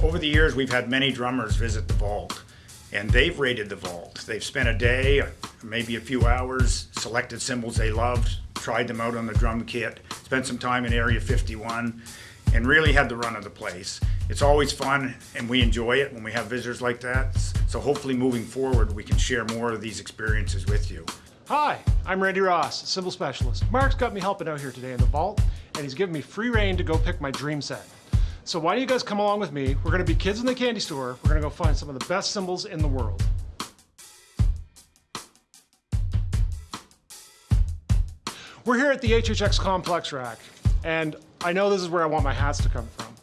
Over the years, we've had many drummers visit the vault, and they've rated the vault. They've spent a day, maybe a few hours, selected cymbals they loved, tried them out on the drum kit, spent some time in Area 51, and really had the run of the place. It's always fun, and we enjoy it when we have visitors like that. So hopefully moving forward, we can share more of these experiences with you. Hi, I'm Randy Ross, cymbal specialist. Mark's got me helping out here today in the vault, and he's given me free reign to go pick my dream set. So why don't you guys come along with me? We're gonna be kids in the candy store. We're gonna go find some of the best cymbals in the world. We're here at the HHX Complex Rack, and I know this is where I want my hats to come from.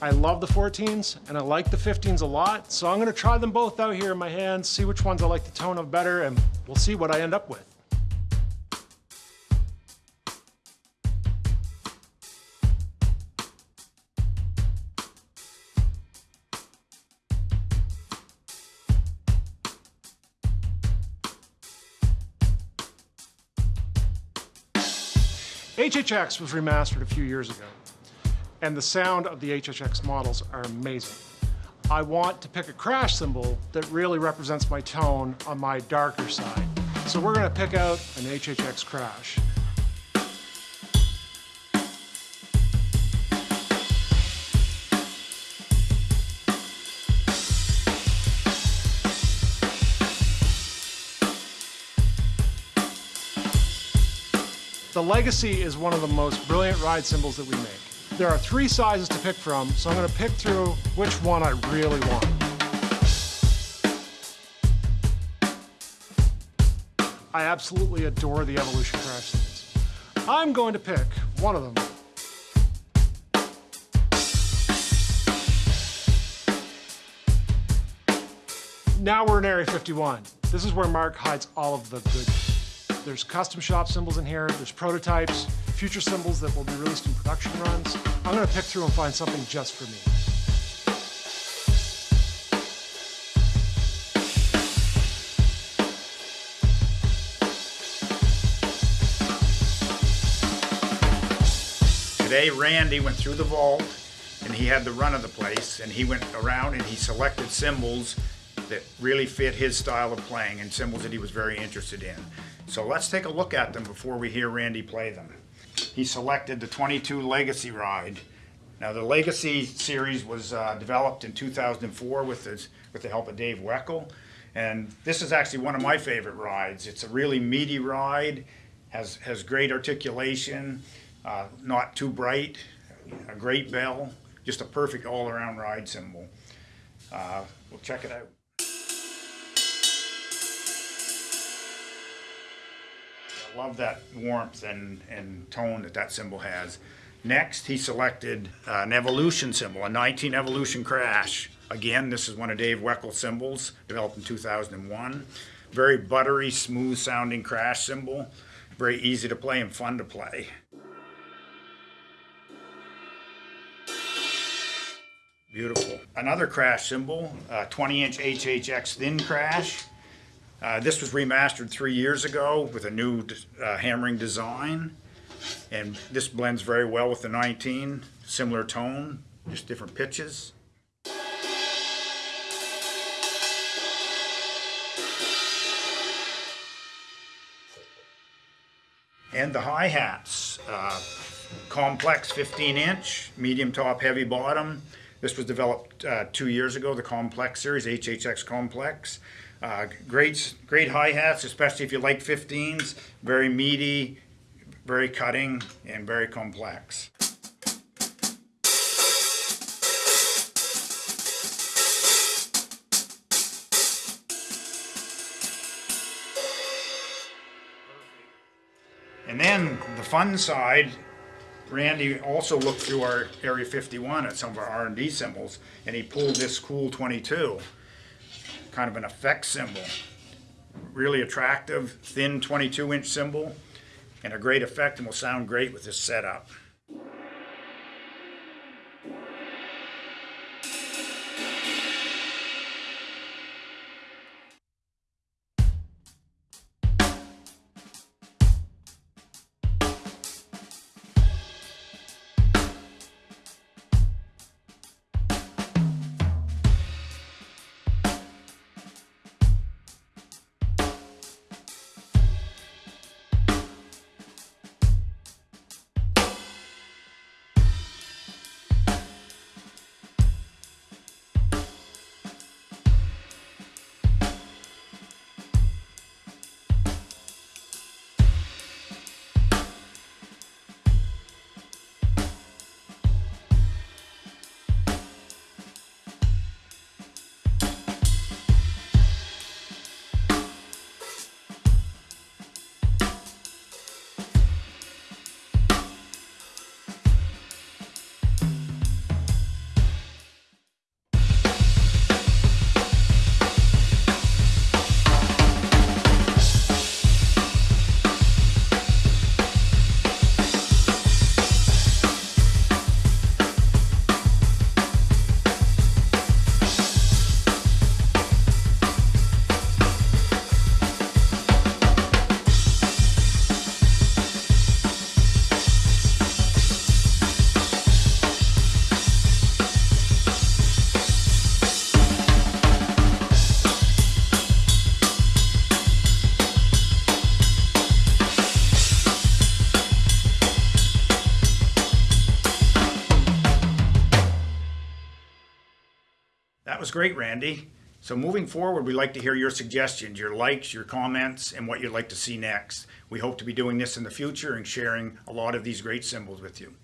I love the 14s and I like the 15s a lot, so I'm gonna try them both out here in my hands, see which ones I like the tone of better, and we'll see what I end up with. HHX was remastered a few years ago, and the sound of the HHX models are amazing. I want to pick a crash cymbal that really represents my tone on my darker side. So we're gonna pick out an HHX crash. The Legacy is one of the most brilliant ride cymbals that we make. There are three sizes to pick from, so I'm gonna pick through which one I really want. I absolutely adore the Evolution Crash cymbals. I'm going to pick one of them. Now we're in Area 51. This is where Mark hides all of the goodies. There's custom shop cymbals in here, there's prototypes, future cymbals that will be released in production runs. I'm gonna pick through and find something just for me. Today, Randy went through the vault and he had the run of the place and he went around and he selected cymbals that really fit his style of playing and cymbals that he was very interested in. So let's take a look at them before we hear Randy play them. He selected the 22 Legacy Ride. Now the Legacy series was uh, developed in 2004 with, this, with the help of Dave Weckl. And this is actually one of my favorite rides. It's a really meaty ride, has, has great articulation, uh, not too bright, a great bell, just a perfect all-around ride cymbal. Uh, we'll check it out. Love that warmth and, and tone that that cymbal has. Next, he selected uh, an Evolution cymbal, a 19 Evolution Crash. Again, this is one of Dave Weckl's cymbals, developed in 2001. Very buttery, smooth sounding crash cymbal. Very easy to play and fun to play. Beautiful. Another crash cymbal, 20 inch HHX thin crash. Uh, this was remastered three years ago with a new uh, hammering design. And this blends very well with the 19, similar tone, just different pitches. And the hi-hats, uh, complex 15 inch, medium top, heavy bottom. This was developed uh, two years ago, the complex series, HHX complex. Uh, great, great hi-hats, especially if you like 15s. Very meaty, very cutting, and very complex. And then the fun side, Randy also looked through our Area 51 at some of our R&D cymbals, and he pulled this cool 22 kind of an effect cymbal. Really attractive, thin 22 inch cymbal and a great effect and will sound great with this setup. Was great, Randy. So moving forward, we'd like to hear your suggestions, your likes, your comments, and what you'd like to see next. We hope to be doing this in the future and sharing a lot of these great cymbals with you.